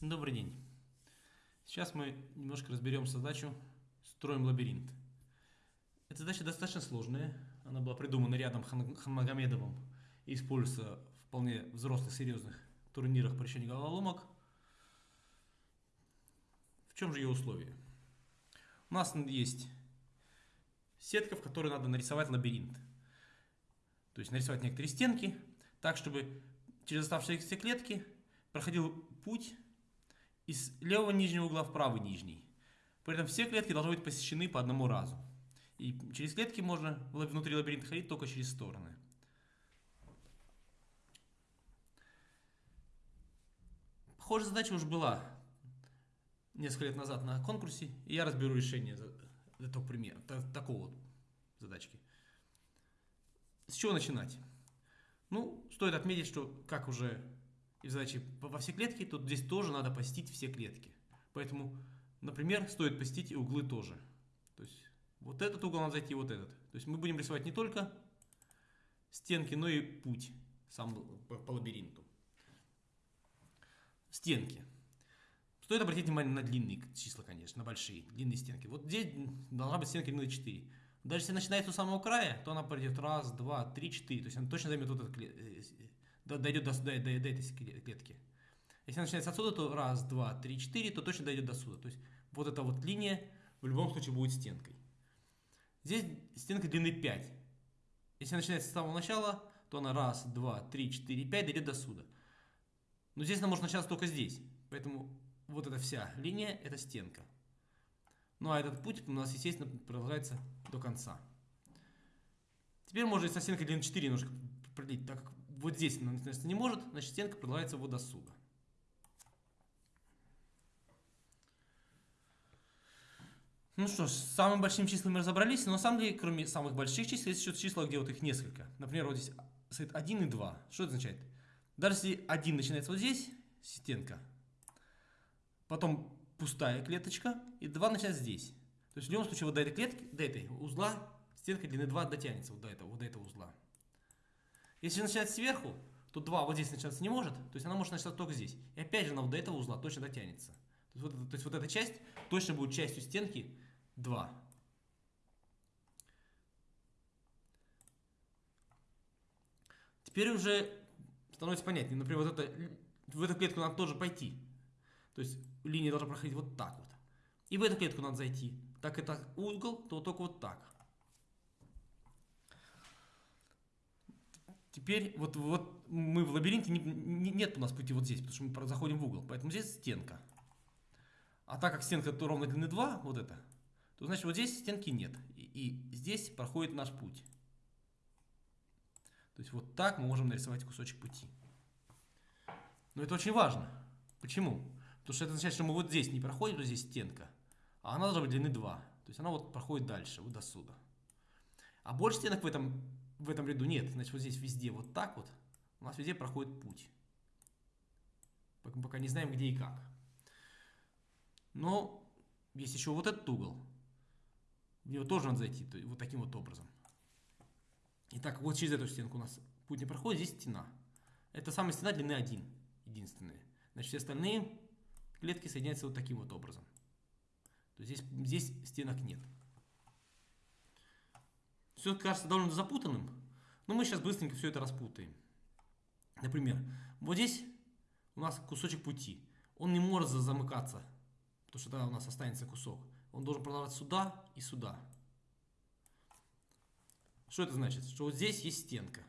Добрый день. Сейчас мы немножко разберем задачу «Строим лабиринт». Эта задача достаточно сложная. Она была придумана рядом Хан Ханмагомедовым и используется в вполне взрослых, серьезных турнирах по решению головоломок. В чем же ее условия? У нас есть сетка, в которой надо нарисовать лабиринт. То есть нарисовать некоторые стенки, так, чтобы через оставшиеся клетки проходил путь из левого нижнего угла в правый нижний. При этом все клетки должны быть посещены по одному разу. И через клетки можно внутри лабиринта ходить только через стороны. Похожая задача уже была несколько лет назад на конкурсе, и я разберу решение этого примера, такого вот задачки. С чего начинать? Ну, стоит отметить, что, как уже и во все клетки, то здесь тоже надо посетить все клетки. Поэтому, например, стоит посетить и углы тоже. То есть вот этот угол надо зайти, вот этот. То есть мы будем рисовать не только стенки, но и путь сам по, по лабиринту. Стенки. Стоит обратить внимание на длинные числа, конечно, на большие, длинные стенки. Вот здесь должна быть стенка длиной 4. Даже если начинается у самого края, то она пройдет раз, два, три, четыре. То есть она точно займет вот этот э, дойдет до, до, до, до этой клетки. Если начинается отсюда, то раз, два, три, четыре, то точно дойдет до сюда. То есть вот эта вот линия в любом случае будет стенкой. Здесь стенка длины 5. Если начинается с самого начала, то она раз, два, три, четыре, пять дойдет до сюда. Но здесь она может начаться только здесь. Поэтому вот эта вся линия – это стенка. Ну а этот путь у нас, естественно, продолжается до конца. Теперь можно со стенкой длины 4 немножко продлить, так как вот здесь она начинается не может, значит стенка продолжается вот до сюда. Ну что ж, с самыми большими числами разобрались, но на самом деле, кроме самых больших чисел, есть еще числа, где вот их несколько. Например, вот здесь стоит 1 и 2. Что это означает? Даже если 1 начинается вот здесь, стенка, потом пустая клеточка, и 2 начинается здесь. То есть в любом случае вот до этой клетки, до этой узла, стенка длины 2 дотянется вот до этого, вот до этого узла. Если начинать сверху, то 2 вот здесь начинаться не может, то есть она может начаться только здесь. И опять же она вот до этого узла точно дотянется. То есть вот, то есть вот эта часть точно будет частью стенки 2. Теперь уже становится понятнее. Например, вот это, в эту клетку надо тоже пойти. То есть линия должна проходить вот так вот. И в эту клетку надо зайти. Так это угол, то только вот так. Теперь вот, вот мы в лабиринте, не, не, нет у нас пути вот здесь, потому что мы заходим в угол. Поэтому здесь стенка. А так как стенка то ровно длины 2, вот это, то значит вот здесь стенки нет. И, и здесь проходит наш путь. То есть вот так мы можем нарисовать кусочек пути. Но это очень важно. Почему? Потому что это означает, что мы вот здесь не проходим, вот здесь стенка, а она должна быть длины 2. То есть она вот проходит дальше, вот до сюда. А больше стенок в этом в этом ряду нет. Значит, вот здесь везде вот так вот у нас везде проходит путь. Пока не знаем, где и как. Но есть еще вот этот угол. В него тоже надо зайти, то вот таким вот образом. Итак, вот через эту стенку у нас путь не проходит, здесь стена. Это самая стена длины 1, единственная. Значит, все остальные клетки соединяются вот таким вот образом. То есть здесь, здесь стенок нет. Все кажется довольно запутанным, но мы сейчас быстренько все это распутаем. Например, вот здесь у нас кусочек пути. Он не может замыкаться, потому что тогда у нас останется кусок. Он должен продолжать сюда и сюда. Что это значит? Что вот здесь есть стенка.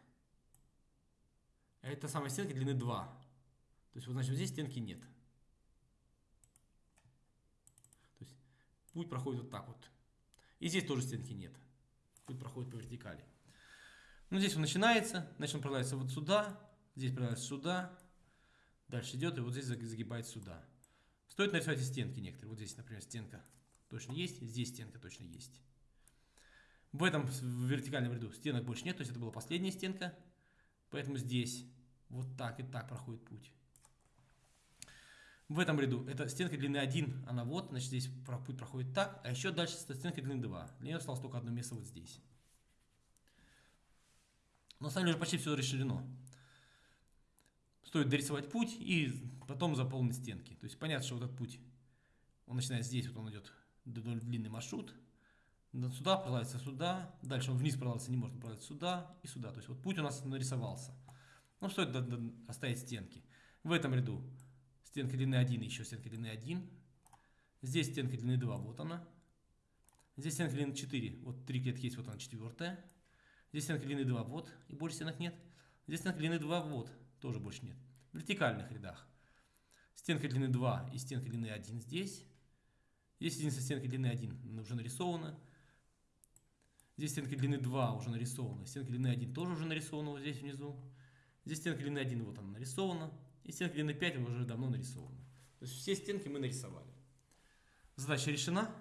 А это самая стенка длины 2. То есть, вот, значит, вот здесь стенки нет. То есть, путь проходит вот так вот. И здесь тоже стенки нет путь проходит по вертикали. Ну, здесь он начинается, значит он продолжается вот сюда, здесь продолжается сюда, дальше идет и вот здесь загибает сюда. Стоит нарисовать и стенки некоторые. Вот здесь, например, стенка точно есть, здесь стенка точно есть. В этом вертикальном ряду стенок больше нет, то есть это была последняя стенка, поэтому здесь вот так и так проходит путь. В этом ряду это стенка длины 1, она вот, значит здесь путь проходит так, а еще дальше стенка длины 2. Для нее осталось только одно место вот здесь. Но на самом деле уже почти все расширено. стоит дорисовать путь и потом заполнить стенки. То есть понятно, что вот этот путь, он начинает здесь, вот он идет длинный маршрут, сюда продолжается сюда, дальше он вниз продолжается, не может продолжаться сюда и сюда. То есть вот путь у нас нарисовался. Ну, стоит оставить стенки. В этом ряду стенка длины 1, еще стенка длины 1. Здесь стенка длины 2, вот она. Здесь стенка длины 4, вот три клетки есть, вот она четвертая. Здесь стенка длины 2, вот, и больше стенок нет. Здесь стенка длины 2, вот, тоже больше нет. В вертикальных рядах. Стенка длины 2 и стенка длины 1 здесь. Здесь единственная стенка длины 1 уже нарисована. Здесь стенка длины 2 уже нарисована. Стенка длины 1 тоже уже нарисована вот здесь внизу. Здесь стенка длины 1 вот она нарисована. И стенка длины 5 уже давно нарисована. То есть все стенки мы нарисовали. Задача решена.